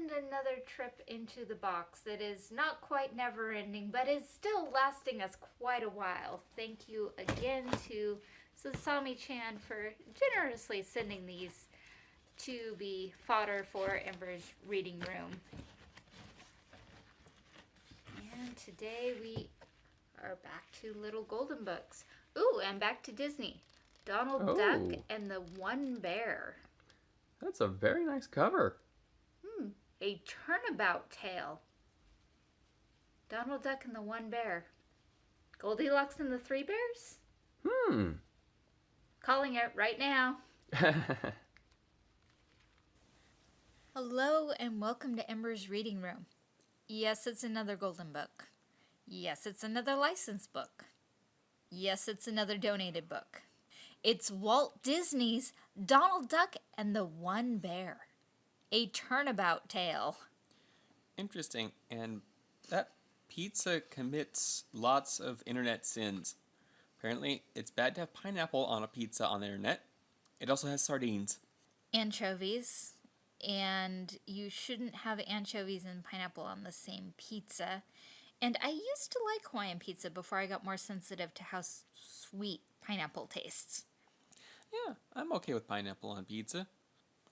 And another trip into the box that is not quite never ending, but is still lasting us quite a while. Thank you again to Sasami Chan for generously sending these to be fodder for Ember's reading room. And today we are back to Little Golden Books. Ooh, and back to Disney. Donald Oh. Duck and the One Bear. That's a very nice cover. A turnabout tale. Donald Duck and the One Bear. Goldilocks and the Three Bears? Hmm. Calling it right now. Hello and welcome to Ember's Reading Room. Yes, it's another golden book. Yes, it's another licensed book. Yes, it's another donated book. It's Walt Disney's Donald Duck and the One Bear. A turnabout tale. Interesting. And that pizza commits lots of internet sins. Apparently, it's bad to have pineapple on a pizza on the internet. It also has sardines. Anchovies. And you shouldn't have anchovies and pineapple on the same pizza. And I used to like Hawaiian pizza before I got more sensitive to how sweet pineapple tastes. Yeah, I'm okay with pineapple on pizza.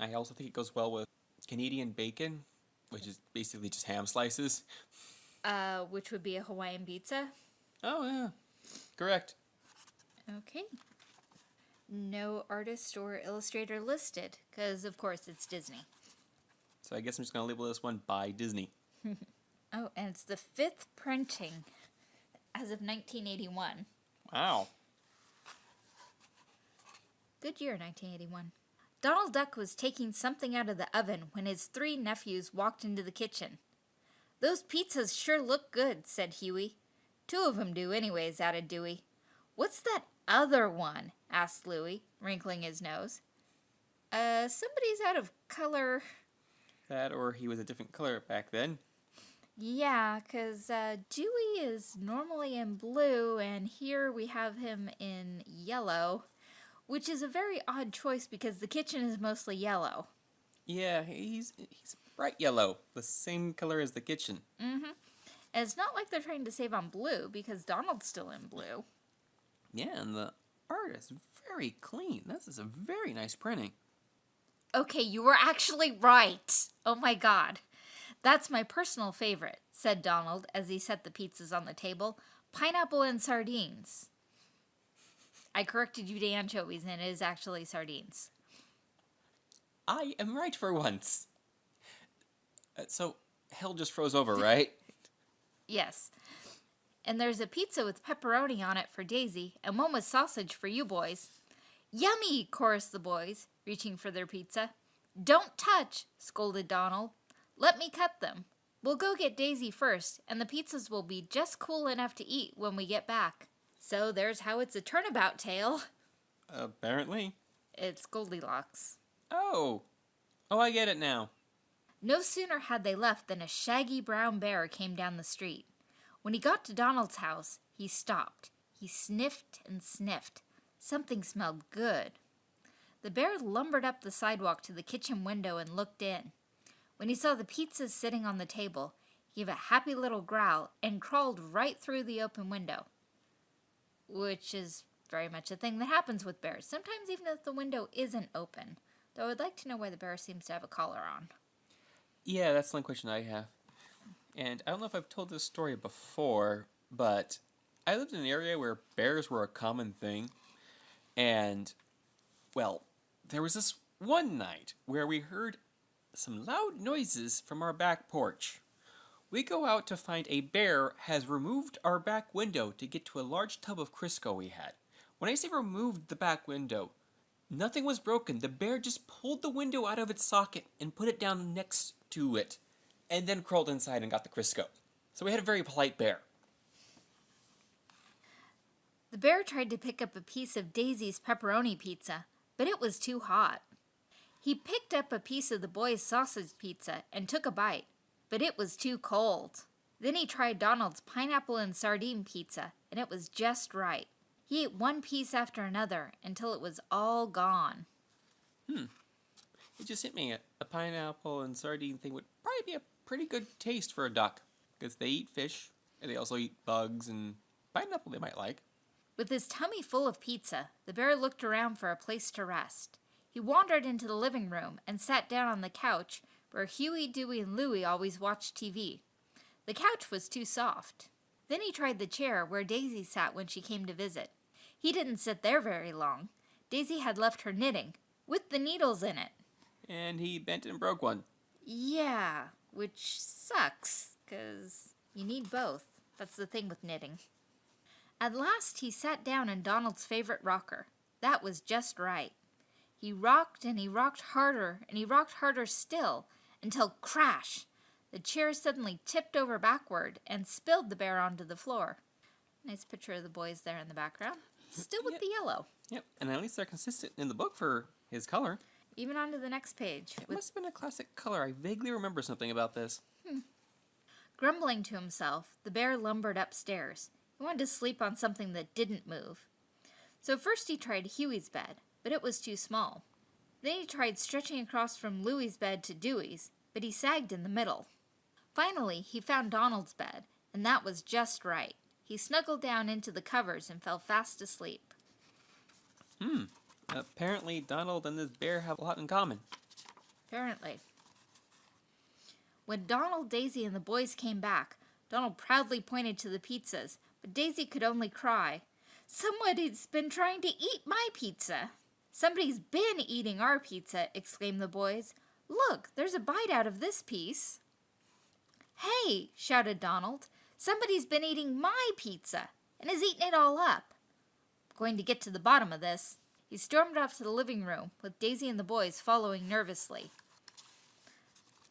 I also think it goes well with Canadian bacon, which is basically just ham slices. Uh, which would be a Hawaiian pizza. Oh, yeah. Correct. Okay. No artist or illustrator listed, because of course it's Disney. So I guess I'm just going to label this one by Disney. Oh, and it's the fifth printing as of 1981. Wow. Good year, 1981. Donald Duck was taking something out of the oven when his three nephews walked into the kitchen. Those pizzas sure look good, said Huey. Two of 'em do, anyways, added Dewey. What's that other one? asked Louie, wrinkling his nose. Uh, somebody's out of color. That or he was a different color back then. Yeah, 'cause uh, Dewey is normally in blue, and here we have him in yellow, which is a very odd choice because the kitchen is mostly yellow. Yeah, he's he's bright yellow, the same color as the kitchen. Mm-hmm. And it's not like they're trying to save on blue because Donald's still in blue. Yeah, and the art is very clean. This is a very nice printing. Okay, you were actually right. Oh my god. That's my personal favorite, said Donald as he set the pizzas on the table. Pineapple and sardines. I corrected you to anchovies, and it is actually sardines. I am right for once. Uh, so hell just froze over, right? Yes. And there's a pizza with pepperoni on it for Daisy, and one with sausage for you boys. Yummy, chorused the boys, reaching for their pizza. Don't touch, scolded Donald. Let me cut them. We'll go get Daisy first, and the pizzas will be just cool enough to eat when we get back. So there's how it's a turnabout tale. Apparently. It's Goldilocks. Oh. Oh, I get it now. No sooner had they left than a shaggy brown bear came down the street. When he got to Donald's house, he stopped. He sniffed and sniffed. Something smelled good. The bear lumbered up the sidewalk to the kitchen window and looked in. When he saw the pizzas sitting on the table, he gave a happy little growl and crawled right through the open window. Which is very much a thing that happens with bears, sometimes even if the window isn't open. Though I'd like to know why the bear seems to have a collar on. Yeah, that's the only question I have. And I don't know if I've told this story before, but I lived in an area where bears were a common thing. And, well, there was this one night where we heard some loud noises from our back porch. We go out to find a bear has removed our back window to get to a large tub of Crisco we had. When I say removed the back window, nothing was broken. The bear just pulled the window out of its socket and put it down next to it, and then crawled inside and got the Crisco. So we had a very polite bear. The bear tried to pick up a piece of Daisy's pepperoni pizza, but it was too hot. He picked up a piece of the boy's sausage pizza and took a bite, but it was too cold. Then he tried Donald's pineapple and sardine pizza, and it was just right. He ate one piece after another until it was all gone. Hmm. It just hit me. A, a pineapple and sardine thing would probably be a pretty good taste for a duck. Because they eat fish, and they also eat bugs, and pineapple they might like. With his tummy full of pizza, the bear looked around for a place to rest. He wandered into the living room and sat down on the couch where Huey, Dewey, and Louie always watched TV. The couch was too soft. Then he tried the chair where Daisy sat when she came to visit. He didn't sit there very long. Daisy had left her knitting, with the needles in it. And he bent and broke one. Yeah, which sucks, because you need both. That's the thing with knitting. At last he sat down in Donald's favorite rocker. That was just right. He rocked and he rocked harder and he rocked harder still until crash! The chair suddenly tipped over backward and spilled the bear onto the floor. Nice picture of the boys there in the background. Still with Yep. the yellow. Yep, and at least they're consistent in the book for his color. Even onto the next page. It must have been a classic color. I vaguely remember something about this. Hmm. Grumbling to himself, the bear lumbered upstairs. He wanted to sleep on something that didn't move. So first he tried Huey's bed, but it was too small. Then he tried stretching across from Louie's bed to Dewey's, but he sagged in the middle. Finally, he found Donald's bed, and that was just right. He snuggled down into the covers and fell fast asleep. Hmm. Apparently, Donald and this bear have a lot in common. Apparently. When Donald, Daisy, and the boys came back, Donald proudly pointed to the pizzas, but Daisy could only cry. Somebody's been trying to eat my pizza. Somebody's been eating our pizza, exclaimed the boys. Look, there's a bite out of this piece. Hey, shouted Donald. Somebody's been eating my pizza and has eaten it all up. Going to get to the bottom of this. He stormed off to the living room, with Daisy and the boys following nervously.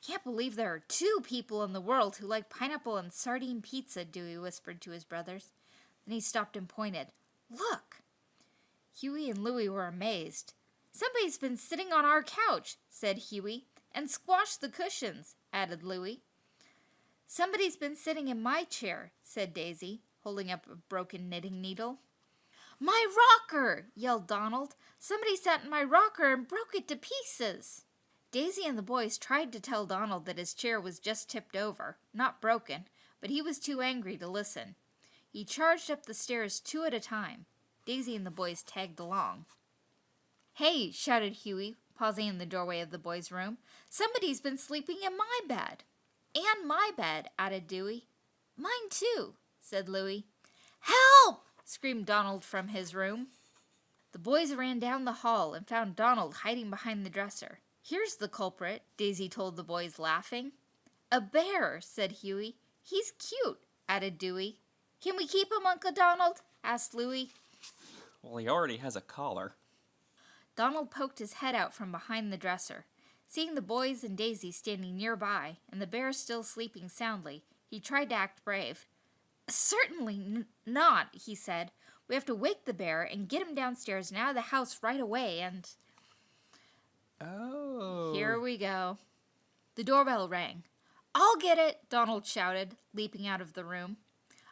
Can't believe there are two people in the world who like pineapple and sardine pizza, Dewey whispered to his brothers. Then he stopped and pointed. Look! Huey and Louie were amazed. Somebody's been sitting on our couch, said Huey, and squashed the cushions, added Louie. Somebody's been sitting in my chair, said Daisy, holding up a broken knitting needle. My rocker! yelled Donald. Somebody sat in my rocker and broke it to pieces. Daisy and the boys tried to tell Donald that his chair was just tipped over, not broken, but he was too angry to listen. He charged up the stairs two at a time. Daisy and the boys tagged along. Hey, shouted Huey, pausing in the doorway of the boys' room. Somebody's been sleeping in my bed. And my bed, added Dewey. Mine too, said Louie. Help! screamed Donald from his room. The boys ran down the hall and found Donald hiding behind the dresser. Here's the culprit, Daisy told the boys, laughing. A bear, said Huey. He's cute, added Dewey. Can we keep him, Uncle Donald? asked Louie. Well, he already has a collar. Donald poked his head out from behind the dresser. Seeing the boys and Daisy standing nearby and the bear still sleeping soundly, he tried to act brave. Certainly n- not, he said. We have to wake the bear and get him downstairs and out of the house right away, and. Oh. Here we go. The doorbell rang. I'll get it, Donald shouted, leaping out of the room.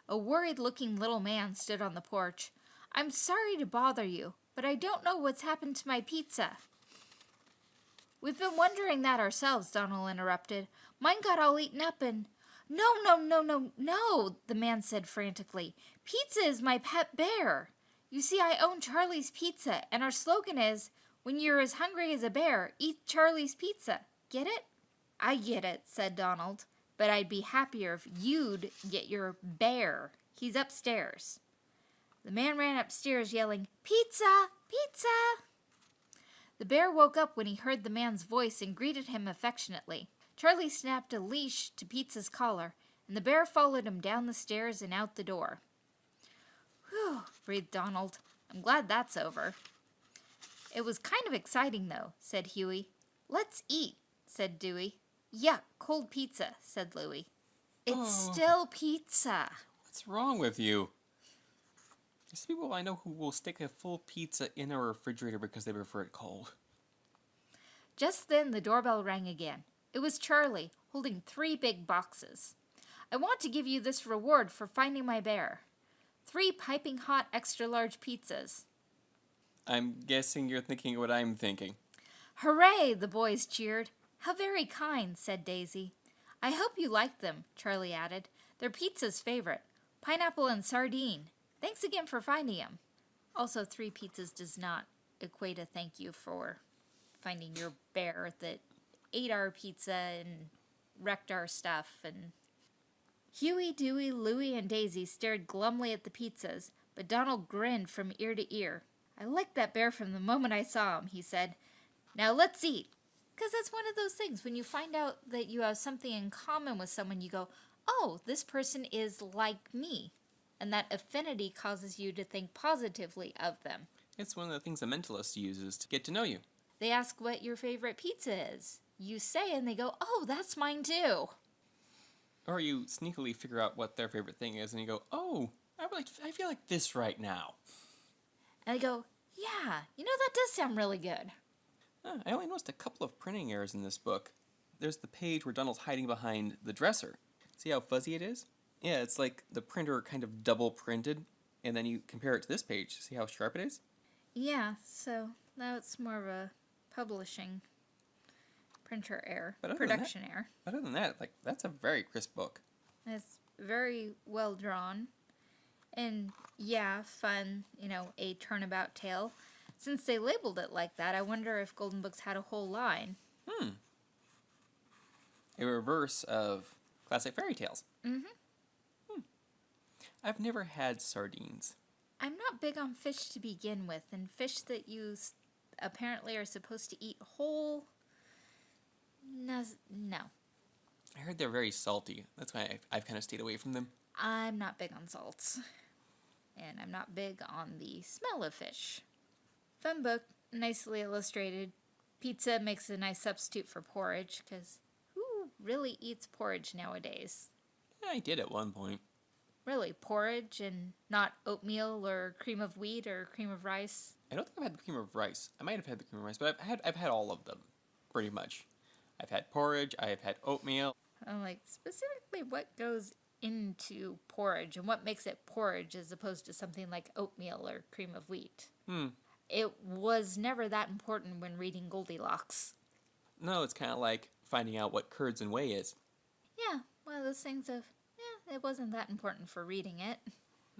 A worried looking little man stood on the porch. I'm sorry to bother you, but I don't know what's happened to my pizza. We've been wondering that ourselves, Donald interrupted. Mine got all eaten up and. No, no, no, no, no, the man said frantically. Pizza is my pet bear. You see, I own Charlie's Pizza, and our slogan is When you're as hungry as a bear, eat Charlie's Pizza. Get it? I get it, said Donald, but I'd be happier if you'd get your bear. He's upstairs. The man ran upstairs yelling, Pizza! Pizza! The bear woke up when he heard the man's voice and greeted him affectionately. Charlie snapped a leash to Pizza's collar, and the bear followed him down the stairs and out the door. Whew, breathed Donald. I'm glad that's over. It was kind of exciting, though, said Huey. Let's eat, said Dewey. Yuck, cold pizza, said Louie. It's Oh. still pizza. What's wrong with you? There's people I know who will stick a full pizza in a refrigerator because they prefer it cold. Just then the doorbell rang again. It was Charlie, holding three big boxes. I want to give you this reward for finding my bear. Three piping hot extra large pizzas. I'm guessing you're thinking what I'm thinking. Hooray! the boys cheered. How very kind, said Daisy. I hope you like them, Charlie added. They're Pizza's favorite. Pineapple and sardine. Thanks again for finding him. Also, three pizzas does not equate a thank you for finding your bear that ate our pizza and wrecked our stuff and Huey, Dewey, Louie, and Daisy stared glumly at the pizzas, but Donald grinned from ear to ear. I liked that bear from the moment I saw him, he said. Now let's eat. Because that's one of those things. When you find out that you have something in common with someone, you go, oh, this person is like me. And that affinity causes you to think positively of them. It's one of the things a mentalist uses to get to know you. They ask what your favorite pizza is. You say, and they go, oh, that's mine too. Or you sneakily figure out what their favorite thing is, and you go, "Oh, I like, I feel like this right now." And I go, "Yeah, you know that does sound really good." Uh, I only noticed a couple of printing errors in this book. There's the page where Donald's hiding behind the dresser. See how fuzzy it is? Yeah, it's like the printer kind of double printed, and then you compare it to this page. See how sharp it is? Yeah, so now it's more of a publishing printer error, But production that- error. Other than that, like that's a very crisp book. It's very well drawn. And yeah, fun, you know, a turnabout tale. Since they labeled it like that, I wonder if Golden Books had a whole line. Hmm. A reverse of classic fairy tales. Mhm. I've never had sardines. I'm not big on fish to begin with, and fish that you s- apparently are supposed to eat whole. No, no, I heard they're very salty. That's why I've, I've kind of stayed away from them. I'm not big on salts. And I'm not big on the smell of fish. Fun book, nicely illustrated. Pizza makes a nice substitute for porridge, because who really eats porridge nowadays? I did at one point. Really, porridge and not oatmeal or cream of wheat or cream of rice? I don't think I've had the cream of rice. I might have had the cream of rice, but I've had I've had all of them, pretty much. I've had porridge. I have had oatmeal. I'm like, specifically what goes into porridge and what makes it porridge as opposed to something like oatmeal or cream of wheat? Hmm. It was never that important when reading Goldilocks. No, it's kind of like finding out what curds and whey is. Yeah, one of those things of, it wasn't that important for reading it.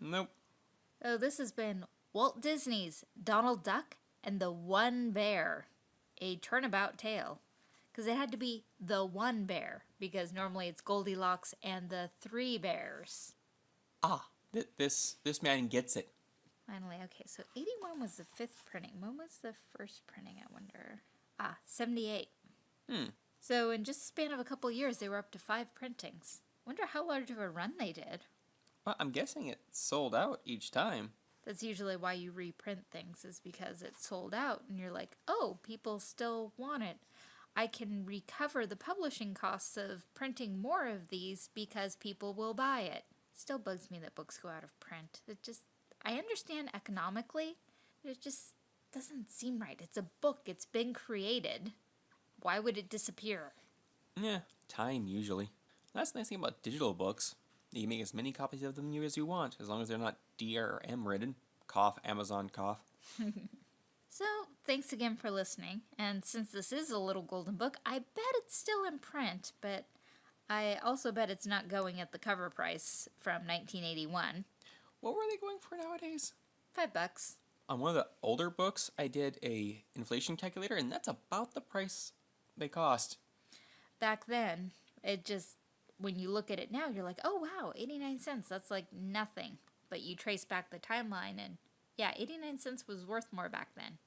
Nope. So this has been Walt Disney's Donald Duck and the One Bear, a turnabout tale. Because it had to be the one bear, because normally it's Goldilocks and the three bears. Ah, th- this this man gets it. Finally, okay, so 81 was the fifth printing. When was the first printing, I wonder? Ah, 78. Hmm. So in just a span of a couple years, they were up to five printings. Wonder how large of a run they did. Well, I'm guessing it sold out each time. That's usually why you reprint things, is because it's sold out, and you're like, oh, people still want it. I can recover the publishing costs of printing more of these because people will buy it. Still bugs me that books go out of print. It just, I understand economically, but it just doesn't seem right. It's a book, it's been created. Why would it disappear? Yeah, time usually. That's the nice thing about digital books. You can make as many copies of them as you want, as long as they're not DRM written. Cough, Amazon cough. So, thanks again for listening. And since this is a little golden book, I bet it's still in print, but I also bet it's not going at the cover price from 1981. What were they going for nowadays? Five bucks. On one of the older books, I did a inflation calculator, and that's about the price they cost. Back then, it just, when you look at it now, you're like, oh wow, 89 cents. That's like nothing. But you trace back the timeline, and yeah, 89 cents was worth more back then.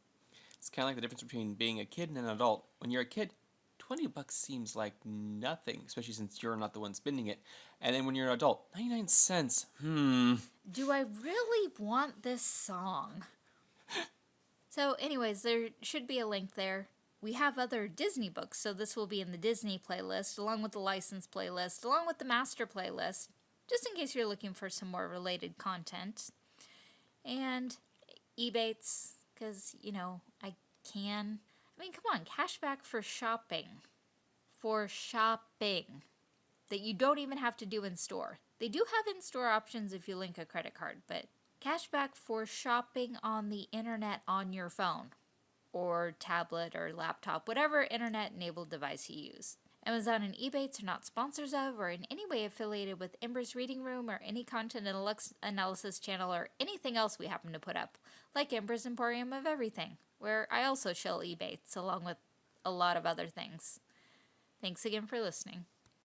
It's kind of like the difference between being a kid and an adult. When you're a kid, 20 bucks seems like nothing, especially since you're not the one spending it. And then when you're an adult, 99 cents. Hmm. Do I really want this song? so, anyways, there should be a link there. We have other Disney books, so this will be in the Disney playlist, along with the license playlist, along with the master playlist, just in case you're looking for some more related content. And Ebates, because, you know, I can. I mean, come on, cashback for shopping. For shopping that you don't even have to do in store. They do have in store options if you link a credit card, but cashback for shopping on the internet on your phone. Or tablet or laptop, whatever internet enabled device you use. Amazon and Ebates are not sponsors of or in any way affiliated with Ember's Reading Room or any content analysis channel or anything else we happen to put up, like Ember's Emporium of Everything, where I also shill Ebates along with a lot of other things. Thanks again for listening.